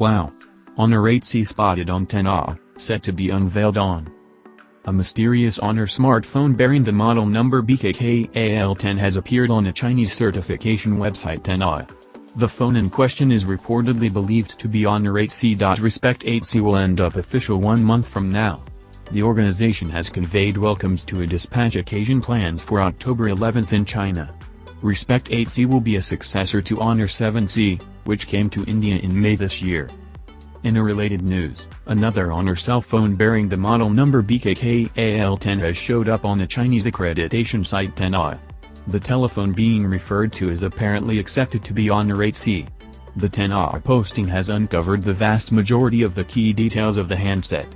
Wow. Honor 8C spotted on TENAA, set to be unveiled on. A mysterious Honor smartphone bearing the model number BKKAL10 has appeared on a Chinese certification website TENAA. The phone in question is reportedly believed to be Honor 8C. Respect 8C will end up official one month from now. The organization has conveyed welcomes to a dispatch occasion planned for October 11 in China. Respect 8C will be a successor to Honor 7C, which came to India in May this year. In a related news, another Honor cell phone bearing the model number BKKAL10 has showed up on the Chinese accreditation site TENAA. The telephone being referred to is apparently accepted to be Honor 8C. The TENAA posting has uncovered the vast majority of the key details of the handset.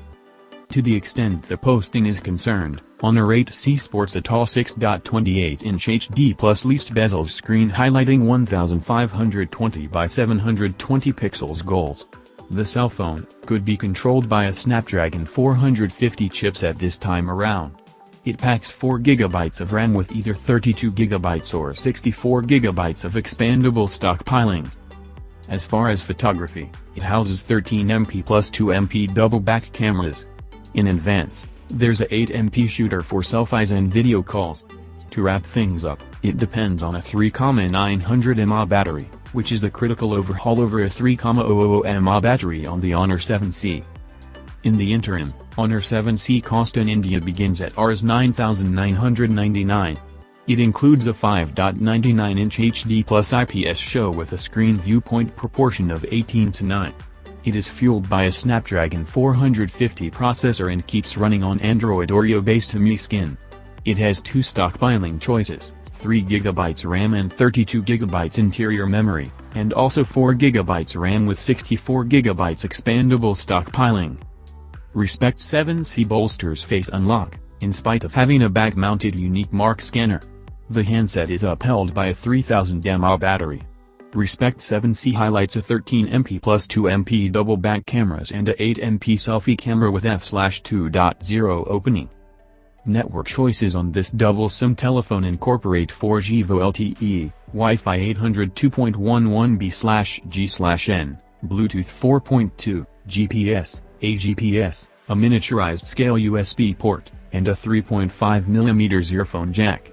To the extent the posting is concerned, Honor 8C sports a tall 6.28-inch HD plus least bezels screen highlighting 1520 by 720 pixels goals. The cell phone could be controlled by a Snapdragon 450 chipset this time around. It packs 4GB of RAM with either 32GB or 64GB of expandable stockpiling. As far as photography, it houses 13MP plus 2MP double back cameras, in advance, there's a 8MP shooter for selfies and video calls. To wrap things up, it depends on a 3,900 mAh battery, which is a critical overhaul over a 3,000 mAh battery on the Honor 7C. In the interim, Honor 7C cost in India begins at Rs 9,999. It includes a 5.99-inch HD plus IPS show with a screen viewpoint proportion of 18 to 9. It is fueled by a Snapdragon 450 processor and keeps running on Android Oreo-based Mi Skin. It has two stockpiling choices, 3GB RAM and 32GB interior memory, and also 4GB RAM with 64GB expandable stockpiling. Respect 7C bolsters face unlock, in spite of having a back-mounted unique mark scanner. The handset is upheld by a 3000 mAh battery. Respect 7C highlights a 13MP plus 2MP double back cameras and a 8MP selfie camera with f/2.0 opening. Network choices on this double SIM telephone incorporate 4G VoLTE, LTE, Wi-Fi 800 2.11b/g/n, Bluetooth 4.2, GPS, AGPS, a miniaturized scale USB port, and a 3.5mm earphone jack.